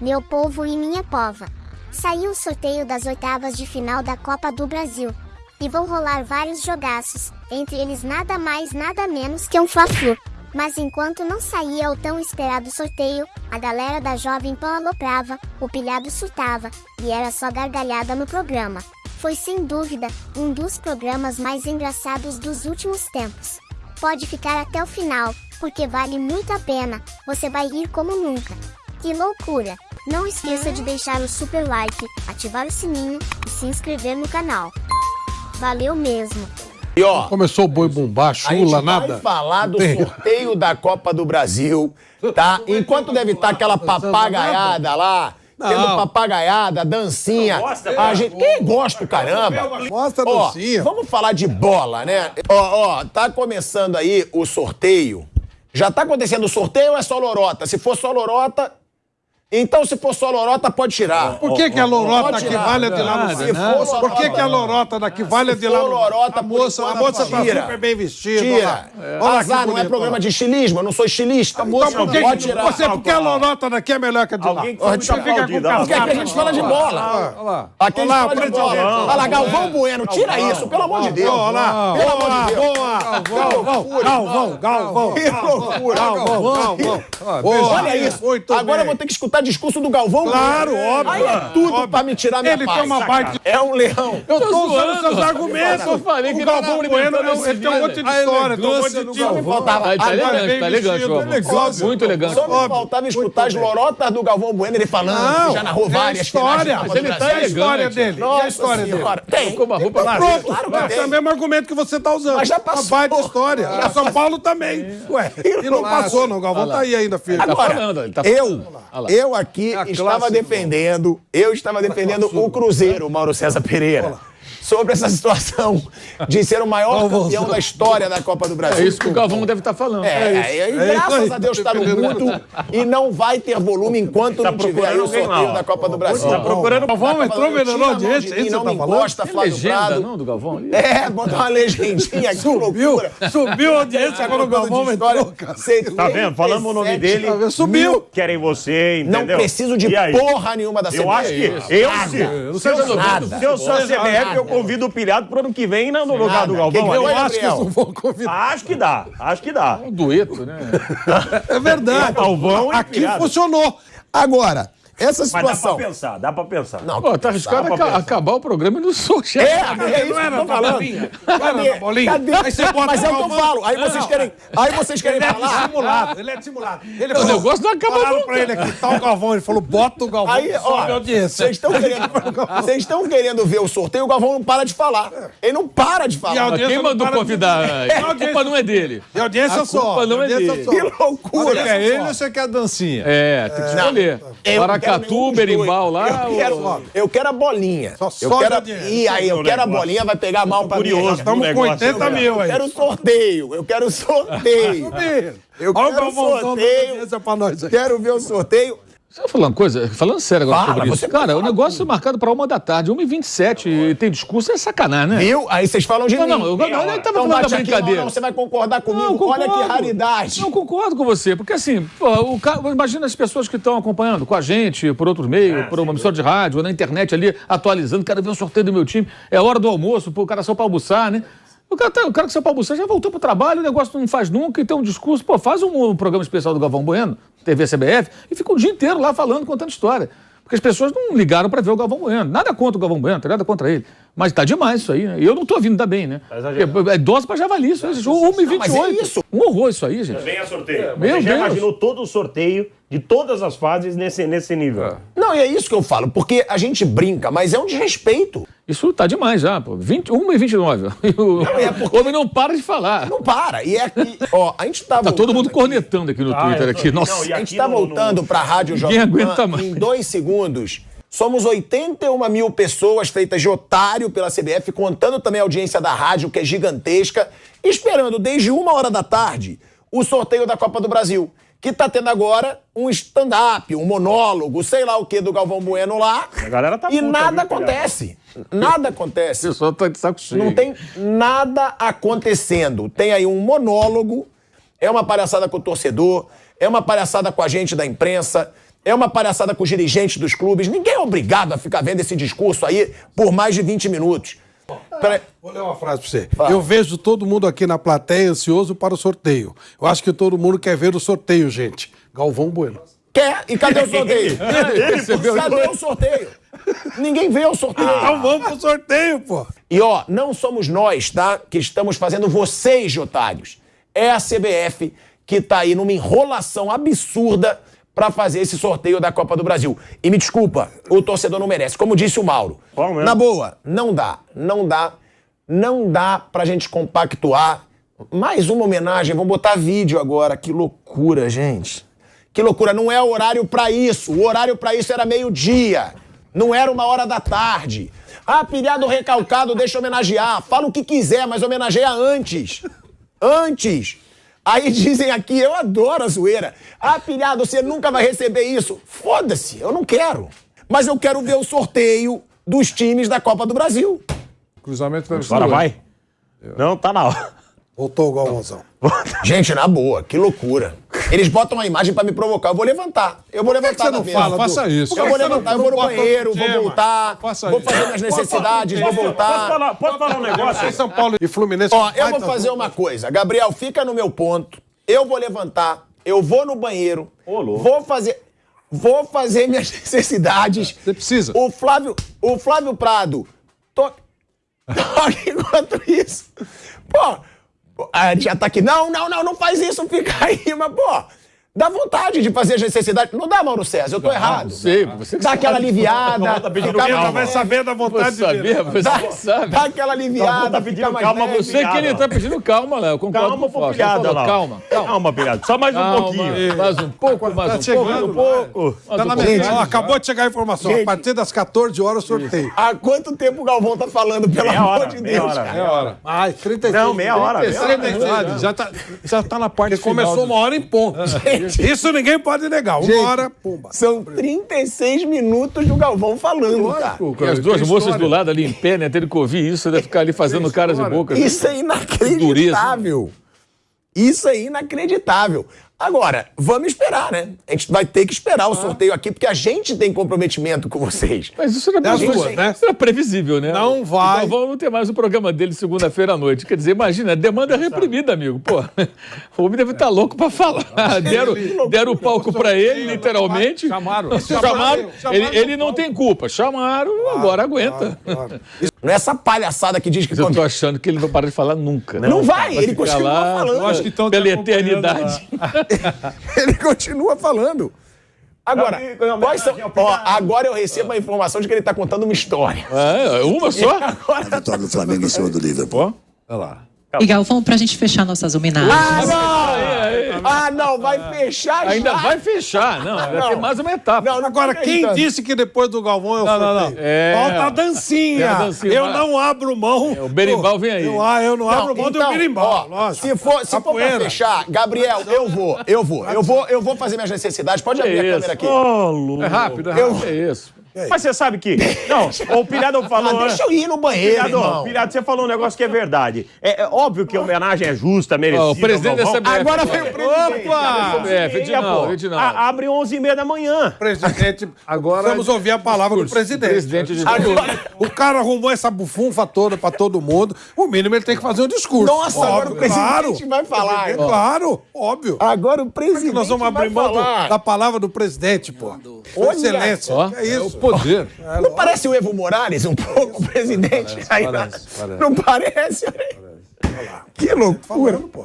meu povo e minha pova. Saiu o sorteio das oitavas de final da Copa do Brasil. E vão rolar vários jogaços, entre eles nada mais nada menos que um Fla-Flu. Mas enquanto não saía o tão esperado sorteio, a galera da Jovem Pan aloprava, o pilhado surtava, e era só gargalhada no programa. Foi sem dúvida, um dos programas mais engraçados dos últimos tempos. Pode ficar até o final, porque vale muito a pena, você vai rir como nunca. Que loucura! Não esqueça de deixar o super like, ativar o sininho e se inscrever no canal. Valeu mesmo! E ó, Começou o boi bombar, a gente chula, vai nada. falar do sorteio da Copa do Brasil, tá? Enquanto deve estar aquela papagaiada lá, tendo papagaiada, dancinha. A gente, quem gosta, caramba? Mostra a dancinha. vamos falar de bola, né? Ó, ó, tá começando aí o sorteio. Já tá acontecendo o sorteio ou é só lorota? Se for só lorota, então se for só lorota, pode tirar. Por que, que a lorota tirar. vale de lá no Se for só Por que, lorota, que a lorota daqui vale Se de lá no lorota, A moça, a moça tá tira. super bem vestida. Tira. Olha lá. Olha Azar, não é programa de estilismo, eu não sou estilista. Então por que, pode tirar. você, porque a lorota daqui é melhor que a de lá? Alguém que muito aplaudido, Porque aqui a gente fala de bola. Olha lá. Aqui a gente fala de bola. Olha lá, Galvão Bueno, tira isso, pelo amor de Deus. Olha lá. Pelo amor Boa, de Deus. boa. Galvão, Galvão, Galvão. Que loucura. Galvão, Galvão. Olha isso. Agora eu vou ter que escutar discurso do Galvão Claro, Bueno. óbvio. Aí é tudo Óbvio. pra me tirar minha Ele paz. tem uma baita... É um leão. Eu tô usando zoando. seus argumentos. Eu falei que o tá Galvão Bueno, não, ele tem um monte de vídeo. história, tem um monte de tipo. Galvão. faltava- Tá, tá elegante, tá elegante, Galvão. elegante. Muito elegante. Só me faltava escutar as lorotas do Galvão Bueno, ele falando, já narrou é a várias história. ele tá a história dele? E a Nossa história dele? Tem. Com uma roupa Claro, Pronto, claro é o mesmo argumento que você tá usando. Mas já passou. Uma baita história. A São Paulo também. Ué, e não passou, não. O Galvão tá aí ainda, filho. Tá Agora, ele tá eu, lá. Eu aqui a estava classe defendendo, eu estava defendendo o Cruzeiro, Mauro César Pereira, sobre essa situação de ser o maior campeão da história da Copa do Brasil. É isso que o Galvão deve estar falando. É, e É isso graças a Deus está no mundo e não vai ter volume enquanto não tiver aí o sorteio lá, da Copa do Brasil. Tá procurando Galvão Tá entrou audiência, de é mim, isso não me tá falando? encosta, Flávio legenda, Prado. não, do Galvão? É, botar uma legendinha aqui, loucura. Subiu a audiência agora o Galvão entrou. Tá vendo? Falamos o nome dele. Subiu. Querem você, Não entendeu? preciso de porra nenhuma da CBF. Eu acho que. Eu, se eu sou a CBF, eu convido o pilhado pro ano que vem no lugar Nada. do Galvão. Eu acho que não vão convidar. Acho que dá, acho que dá. Um dueto, né? É verdade. Galvão e Aqui funcionou. Agora, essa Mas dá pra situação. pensar, dá pra pensar. Não, Pô, tá arriscado Dá pra aca- pensar. acabar o programa e não sou chefe. É, é isso que eu tô falando. bolinha? Cadê? Era da bolinha? Cadê? Aí você bota Mas é o que eu falo. Aí vocês querem, aí vocês querem Ele é falar. dissimulado, ele é dissimulado. Ele O negócio não acaba falaram nunca. pra ele aqui, tá o Galvão, ele falou, bota o Galvão, Aí, ó, a vocês estão querendo, vocês estão querendo ver o sorteio, o Galvão não para de falar. Ele não para de a falar. Quem não mandou para de- convidar? É, A culpa não é dele. E a audiência A só. culpa não é dele. Que loucura. Você quer ele ou você quer a dancinha? É, tem que escolher. Eu quero dois. berimbau lá. Eu quero, ou- eu quero a bolinha. Só eu quero, a e aí, eu quero a bolinha, vai pegar mal pra mim. curioso. Eu Estamos com negócio, 80 mil aí. quero sorteio, eu quero sorteio. Eu quero sorteio. audiência pra nós aí. Quero ver o sorteio. Você vai falar uma coisa? Falando sério agora Fala, sobre isso. Cara, o negócio é marcado pra uma da tarde, 1h27, e tem discurso, é sacanagem, né? Viu? Aí vocês falam de Não, mim. não, eu, não, eu tava Então falando da brincadeira. não, não, você vai concordar comigo. Não, Olha que raridade. Não, concordo com você, porque assim, pô, o cara, imagina as pessoas que estão acompanhando com a gente, por outros meios, por uma emissora de rádio, ou na internet ali, atualizando, quero ver o sorteio do meu time, é hora do almoço, pô, o cara só pra almoçar, né? O cara, tá- o cara que saiu pra almoçar já voltou pro trabalho, o negócio não faz nunca, e tem um discurso, pô, faz um, um programa especial do Galvão Bueno, TV CBF, e fica o dia inteiro lá falando, contando história. Porque as pessoas não ligaram pra ver o Galvão Bueno. Nada contra o Galvão Bueno, tem nada contra ele. Mas tá demais isso aí, né? E eu não tô vindo da bem, né? exagerando. É, é dose pra javali, isso aí. 1h28. mas é isso. Um horror isso aí, gente. Venha sorteio. Meu Você já Deus. imaginou todo o sorteio de todas as fases nesse, nesse nível? Não, e é isso que eu falo, porque a gente brinca, mas é um desrespeito. Isso tá demais já, pô. 20, 1 e 29. E o é porque- o homem não para de falar. Não para. E é que, ó, a gente tá Tá todo voltando mundo aqui- cornetando aqui no Ah, Twitter. eu tô- Aqui. não, Nossa. e A gente aqui tá no- voltando no- pra Rádio Ninguém Jovem Pan aguenta mais. em dois segundos. Somos 81 mil pessoas feitas de otário pela CBF, contando também a audiência da rádio, que é gigantesca, esperando desde uma hora da tarde o sorteio da Copa do Brasil. Que tá tendo agora um stand-up, um monólogo, sei lá o que do Galvão Bueno lá. A galera tá e puta, nada viu, acontece. Nada O acontece. pessoal tá de saco cheio. Não tem nada acontecendo. Tem aí um monólogo, é uma palhaçada com o torcedor, é uma palhaçada com a gente da imprensa, é uma palhaçada com os dirigentes dos clubes. Ninguém é obrigado a ficar vendo esse discurso aí por mais de 20 minutos. Pera- Vou ler uma frase pra você. Eu vejo todo mundo aqui na plateia ansioso para o sorteio. Eu acho que todo mundo quer ver o sorteio, gente. Galvão Bueno. Quer? E cadê o sorteio? percebeu? cadê o sorteio? Ninguém vê o sorteio. Então vamos pro sorteio, pô. E ó, não somos nós, tá? Que estamos fazendo vocês otários. É a CBF que tá aí numa enrolação absurda pra fazer esse sorteio da Copa do Brasil. E me desculpa, o torcedor não merece. Como disse o Mauro. Na boa, não dá, não dá, não dá pra gente compactuar. Mais uma homenagem, vamos botar vídeo agora. Que loucura, gente. Que loucura, não é horário pra isso. O horário pra isso era meio-dia. Não era uma hora da tarde. Ah, pilhado recalcado, deixa eu homenagear. Fala o que quiser, mas homenageia antes. Antes. Aí dizem aqui, eu adoro a zoeira. Ah, pilhado, você nunca vai receber isso. Foda-se, eu não quero. Mas eu quero ver o sorteio dos times da Copa do Brasil. Cruzamento deve Agora vai? Não, tá na hora. Voltou o Galvãozão. Gente, na boa, que loucura. Eles botam uma imagem pra me provocar. Eu vou levantar. Eu vou Por que levantar você da não mesa. fala? Faça isso. Eu vou levantar, eu vou no banheiro, vou voltar, Faça vou fazer minhas necessidades, vou voltar. falar, posso falar um negócio? São Paulo e Fluminense. Ó, eu vou fazer uma coisa. Gabriel, fica no meu ponto. Eu vou levantar, eu vou no banheiro, Ô, louco. vou fazer, vou fazer minhas necessidades. Você precisa. O Flávio, o Flávio Prado, to... toque enquanto isso. Pô, a gente já tá. Não, não, não, não faz isso, fica aí, mas pô, dá vontade de fazer as necessidades. Não dá, Mauro César, eu tô errado. Sei, você Dá sabe. aquela aliviada. tá pedindo calma. Vai saber da vontade Você de sabia, você Dá, sabe. dá aquela aliviada, tá fica pedindo mais calma, leve. Sei que ele tá pedindo calma, Léo. eu Concordo Calma, com o lá. Calma, calma. Calma, pilhado. Só mais um pouquinho. mais um pouco, mais um chegando, pouco. Um Tá na metade. Ó, acabou de chegar a informação. Gente. A partir das 14 horas, sorteio. Há quanto tempo o Galvão tá falando, pelo Meia amor hora, de meia Deus? É hora. Ai, 36. Não, meia hora. meia hora. 36. Já tá, já tá na parte final Começou uma hora em ponto. Isso ninguém pode negar. Uma Gente, hora, pumba. São 36 minutos do Galvão falando, cara. Com as duas moças história. do lado ali em pé, né? Tendo que ouvir isso, deve ficar ali fazendo caras e bocas. Isso é inacreditável. Isso é inacreditável. Agora, vamos esperar, né? A gente vai ter que esperar o sorteio aqui, porque a gente tem comprometimento com vocês. Mas isso era, previsível, duas, né? isso era previsível, né? Não vai. O Galvão não tem mais o programa dele segunda-feira à noite. Quer dizer, imagina, demanda reprimida, amigo. Pô, o homem deve estar louco pra falar. Deram, deram o palco pra ele, literalmente. Chamaram. Chamaram. Ele, ele não tem culpa. Chamaram, agora aguenta. Não é essa palhaçada que diz que. Mas eu tô achando que ele não vai parar de falar nunca. Não vai, ele ficar continua lá, falando. eu acho que tão pela eternidade. Ele continua falando. Agora, quais são- ó, agora eu recebo a informação de que ele tá contando uma história. É, uma só? Vitória do Flamengo em cima do Liverpool. Olha lá. E Galvão, pra gente fechar nossas homenagens. Ah, não! Aí, aí. Ah, não, vai fechar Ainda já. vai fechar, não. Vai Não. ter mais uma etapa. Não, não Agora, quem acreditando. disse que depois do Galvão é o Não, não, não. É. Falta a dancinha. A dancinha, eu vai. não abro mão. É, o berimbau vem aí. Eu, ah, eu não, abro mão então, do berimbau. ó. Se for, se for pra fechar, Gabriel, eu vou, eu vou, eu vou, eu vou fazer minhas necessidades. Pode abrir a isso. câmera aqui. Lu. É rápido, é Eu- rápido. É isso. Mas você sabe que. Não, o Pilhado falou. Ah, deixa eu ir no banheiro, Pilhado, irmão. Pilhado, você falou um negócio que é verdade. É, é óbvio que a homenagem é justa, merecida. Ó, o presidente da. CBF. Agora veio o presidente. Opa! É, Sim, Edinaldo. Edinaldo. A- Abre 11h30 da manhã. Presidente, Agora- vamos ouvir a palavra do presidente. Presidente de Agora, O cara arrumou essa bufunfa toda pra todo mundo. O mínimo ele tem que fazer um discurso. Nossa, agora o presidente claro. vai falar. É claro, óbvio. agora o presidente Nós vamos abrir mão da palavra do presidente, pô. Excelência. É isso. Poder. Não parece o Evo Morales um pouco, o presidente? Aí, Não parece? Que loucura. pô.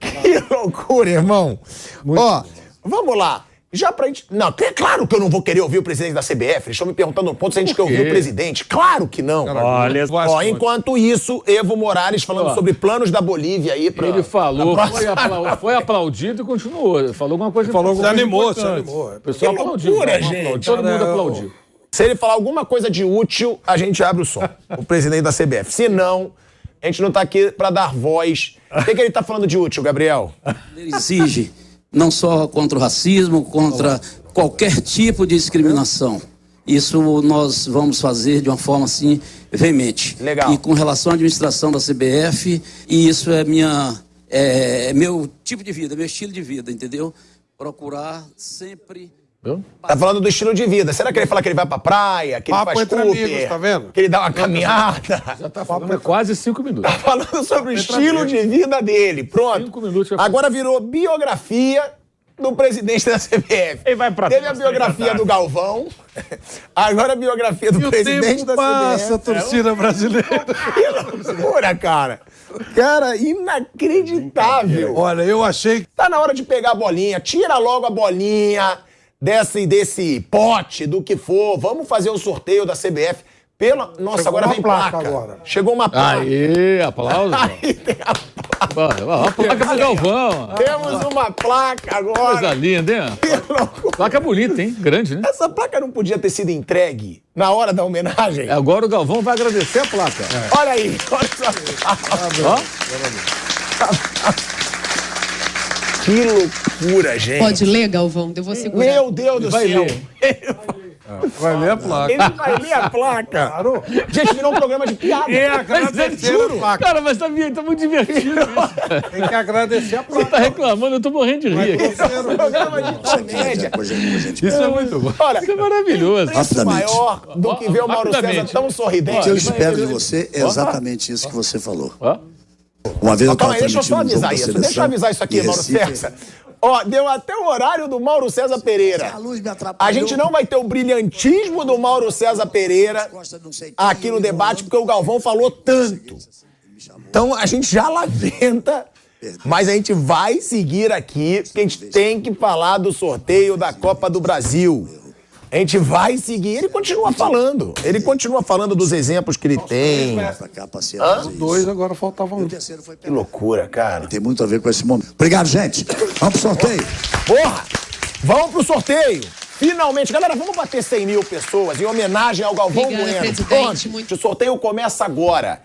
Que loucura, irmão. Ó, vamos lá. Já pra gente. Não, é claro que eu não vou querer ouvir o presidente da CBF. Eles estão me perguntando um ponto se a gente quer ouvir o presidente. Claro que não. Olha, Ó, enquanto isso, Evo Morales falando Ó. sobre planos da Bolívia aí pra. Ele falou, pra foi, foi aplaudido e continuou. Falou alguma coisa Falou importante. se animou, se animou. O pessoal Que aplaudiu. loucura, Todo gente. mundo- Todo mundo aplaudiu. Se ele falar alguma coisa de útil, a gente abre o som. o presidente da CBF. Se não, a gente não tá aqui pra dar voz. O que, que ele tá falando de útil, Gabriel? Ele exige não só contra o racismo, contra qualquer tipo de discriminação. Isso nós vamos fazer de uma forma assim veemente. Legal. E com relação à administração da CBF, e isso é minha é, é meu tipo de vida, meu estilo de vida, entendeu? Procurar sempre Viu? Tá falando do estilo de vida. Será que ele fala que ele vai pra praia, que ele Papo faz entre Cooper, amigos, tá vendo? que ele dá uma caminhada? Já tá falando há quase cinco minutos. Tá falando sobre o estilo de vida dele. Pronto. Cinco minutos, já Agora virou biografia do presidente da CBF. Ele vai pra Teve a biografia do Galvão. Agora a biografia do E o presidente tempo da passa, a CBF. torcida brasileira. Que loucura, cara. Cara, inacreditável. Olha, eu achei Tá na hora de pegar a bolinha. Tira logo a bolinha desse, desse pote, do que for. Vamos fazer o sorteio da CBF. Pela... Nossa, Chegou agora uma vem placa placa. agora. Chegou uma placa. Aê, aplausos. Aí tem a placa. Ó, A placa do Galvão. Temos uma placa Coisa agora. linda, hein? Placa bonita, hein? Grande, né? Essa placa não podia ter sido entregue na hora da homenagem? Agora o Galvão vai agradecer a placa. Olha aí, olha só. Ó, Que loucura, gente. Pode ler, Galvão? Eu vou segurar. Meu Deus do vai céu. ler. vai ler a placa. Ele vai ler a placa. Claro. Gente, virou um programa de piada. É, é agradecer a placa. Cara, mas tá, tá muito divertido isso. Tem que agradecer a Você placa. tá reclamando, eu tô morrendo de rir aqui. Um programa de comédia. A gente- Isso é muito bom. Olha, Isso é maravilhoso. Rapidamente. maior do que ver o Mauro César tão sorridente. O que eu espero de você é exatamente isso que você falou. Uma vez eu estava aí, deixa eu só avisar isso. Deixa eu avisar isso aqui, Mauro César. Ó, deu até o horário do Mauro César Pereira. A luz me atrapalhou. A gente não vai ter o brilhantismo do Mauro César Pereira aqui no debate, porque o Galvão falou tanto. Então a gente já lamenta, mas a gente vai seguir aqui, porque a gente tem que falar do sorteio da Copa do Brasil. A gente vai seguir. Ele continua falando. Ele continua falando dos exemplos que ele tem. Cá, passear, fazer isso. Dois, agora faltava um. O terceiro foi Que loucura, cara. Tem muito a ver com esse momento. Obrigado, gente. Vamos pro sorteio. Porra! Vamos pro sorteio! Finalmente, galera, vamos bater 100 mil pessoas em homenagem ao Galvão Obrigada, Bueno. presidente, Pronto, muito- o sorteio começa agora.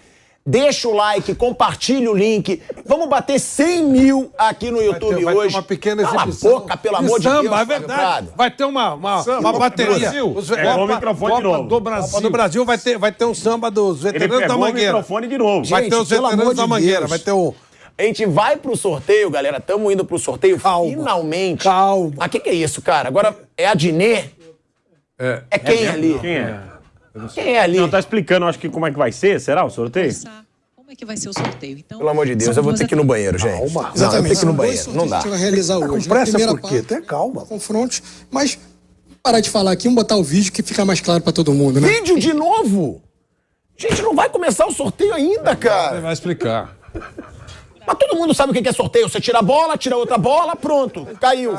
Deixa o like, compartilha o link. Vamos bater 100 mil aqui no YouTube vai ter hoje. uma pequena Cala a boca, pelo amor de samba, Deus. é verdade. Prado. Vai ter uma, uma, uma do bateria. Brasil. Os- Pegou o microfone de Copa novo. do Brasil. Copa do Brasil vai ter, vai ter um samba dos Ele veteranos da pegou o Mangueira. microfone de novo. Vai Gente, ter os veteranos da de Mangueira. Deus. Vai ter um... A gente vai pro sorteio, galera. Estamos indo pro sorteio. Calma. Finalmente. Calma. Mas o que, que é isso, cara? Agora é a Dinê? É. É quem ali? Quem é? Quem é ali? Não, tá explicando, acho que como é que vai ser, será o sorteio? Como é que vai ser o sorteio? Então, Pelo amor de Deus, eu vou ter que ir no banheiro, gente. Calma. Não, eu tenho que ir no banheiro. Não dá. A gente vai realizar hoje. com pressa por quê? Tenha calma. Confrontos, mas parar de falar aqui, vamos botar o vídeo que fica mais claro pra todo mundo, né? Vídeo de novo? Gente, não vai começar o sorteio ainda, cara. Vai explicar. Mas todo mundo sabe o que é sorteio. Você tira a bola, tira outra bola, pronto. Caiu.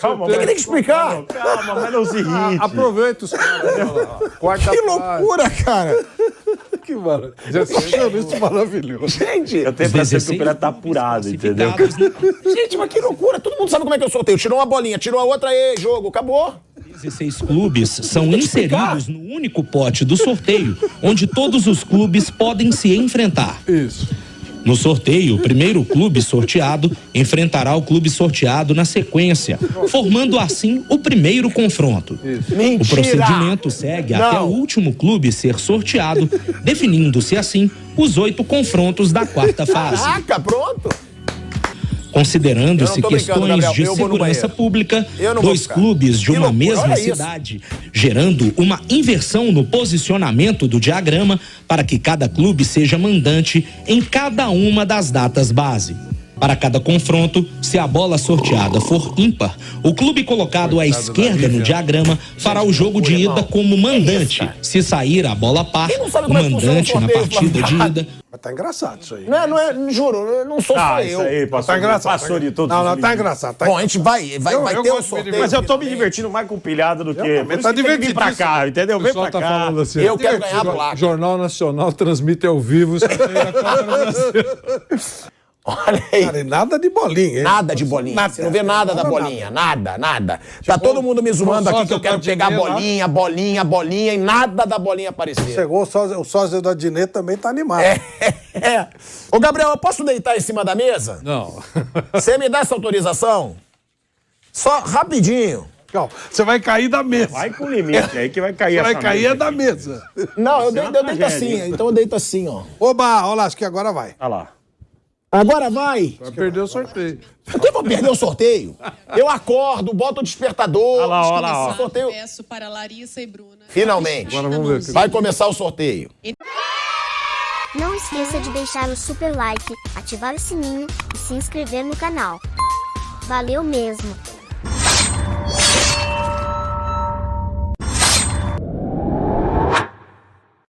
Calma, Tem que tem que explicar. Calma, mas não se irrite. Aproveita os caras. Quarta Que loucura, cara. Que maravilha. Isso maravilhoso. Gente, Eu tenho a impressão que o Pelé tá apurado, entendeu? gente, mas que loucura. Todo mundo sabe como é que é o sorteio. Tirou uma bolinha, tirou a outra, aí, jogo, acabou. 16 clubes são inseridos no único pote do sorteio, onde todos os clubes podem se enfrentar. Isso. No sorteio, o primeiro clube sorteado enfrentará o clube sorteado na sequência, formando assim o primeiro confronto. O procedimento segue até Não. o último clube ser sorteado, definindo-se assim os oito confrontos da quarta fase. Caraca, pronto. Considerando-se questões de segurança pública, dois ficar. clubes de Que uma loucura, mesma olha isso. cidade, gerando uma inversão no posicionamento do diagrama para que cada clube seja mandante em cada uma das datas base. Para cada confronto, se a bola sorteada for ímpar, o clube colocado à esquerda no diagrama fará o jogo de ida como mandante. Se sair a bola par, o é o mandante na partida de ida Mas tá engraçado isso aí. Não é, não é, juro, não sou só Ah, isso eu. aí, passou, Tá engraçado. passou de todos Não, não, tá engraçado. Tá Bom, a gente vai, vai, Eu- vai eu ter de sorteio. Mas eu tô me divertindo mais com pilhada do que. Eu tá que vir pra cá, entendeu? O Vem pessoal pra tá cá. falando assim. Eu quero ganhar a placa. Jornal Nacional transmite ao vivo Olha aí. Cara, e nada de bolinha, hein? Nada de bolinha. Nada. Você não vê nada da Nada, bolinha. Nada, nada. Tá todo mundo me zoando aqui que eu quero da pegar Dinê bolinha, bolinha, bolinha e nada da bolinha aparecer. Chegou o sósia, o sósia da Dinê também tá animado. É, é. Ô, Gabriel, eu posso deitar em cima da mesa? Não. Você me dá essa autorização? Só rapidinho. Calma, você vai cair da mesa. Vai com limite aí que vai cair Você vai essa cair mesa é da aqui. mesa. Não, eu, é deito, uma eu deito assim, então eu deito assim, ó. Oba, olha lá, acho que agora vai. Olha lá. Agora vai. Vai perder o sorteio. Por que eu vou perder o sorteio? Eu acordo, boto o despertador. Olha lá, olha lá, ó. Sorteio. Peço para Larissa e Bruna. Finalmente. Agora vamos ver. Vai começar o sorteio. Não esqueça de deixar o super like, ativar o sininho e se inscrever no canal. Valeu mesmo!